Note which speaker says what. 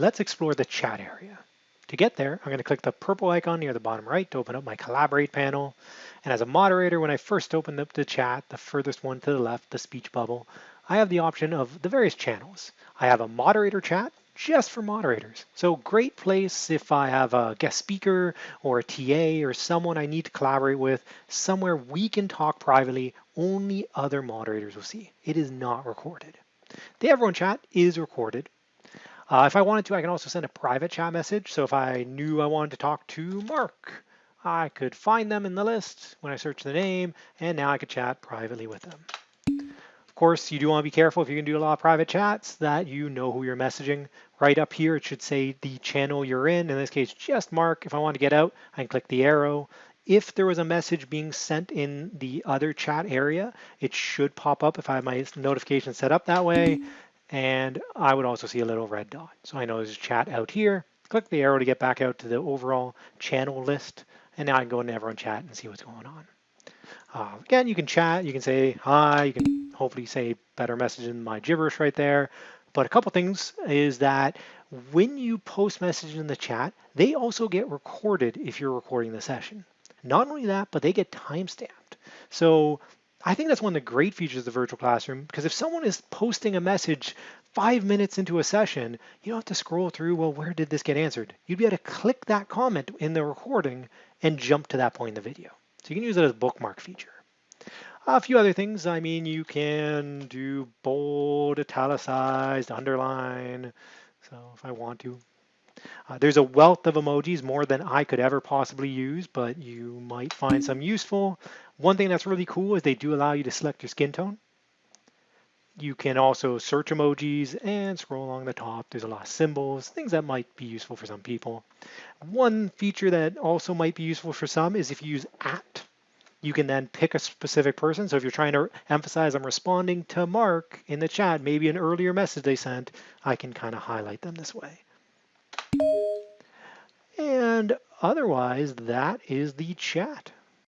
Speaker 1: let's explore the chat area. To get there, I'm going to click the purple icon near the bottom right to open up my Collaborate panel. And as a moderator, when I first opened up the chat, the furthest one to the left, the speech bubble, I have the option of the various channels. I have a moderator chat just for moderators. So great place if I have a guest speaker or a TA or someone I need to collaborate with, somewhere we can talk privately, only other moderators will see. It is not recorded. The Everyone chat is recorded, uh, if I wanted to, I can also send a private chat message. So if I knew I wanted to talk to Mark, I could find them in the list when I search the name, and now I could chat privately with them. Of course, you do want to be careful if you can do a lot of private chats that you know who you're messaging. Right up here, it should say the channel you're in. In this case, just Mark. If I want to get out, I can click the arrow. If there was a message being sent in the other chat area, it should pop up if I have my notification set up that way. And I would also see a little red dot. So I know there's chat out here. Click the arrow to get back out to the overall channel list. And now I can go into everyone chat and see what's going on. Uh, again, you can chat, you can say hi, you can hopefully say better message than my gibberish right there. But a couple things is that when you post messages in the chat, they also get recorded if you're recording the session. Not only that, but they get timestamped. So I think that's one of the great features of the virtual classroom because if someone is posting a message five minutes into a session, you don't have to scroll through, well, where did this get answered? You'd be able to click that comment in the recording and jump to that point in the video. So you can use it as a bookmark feature. A few other things, I mean, you can do bold, italicized, underline. So if I want to, uh, there's a wealth of emojis, more than I could ever possibly use, but you might find some useful. One thing that's really cool is they do allow you to select your skin tone. You can also search emojis and scroll along the top. There's a lot of symbols, things that might be useful for some people. One feature that also might be useful for some is if you use at, you can then pick a specific person. So if you're trying to emphasize I'm responding to Mark in the chat, maybe an earlier message they sent, I can kind of highlight them this way. And otherwise, that is the chat.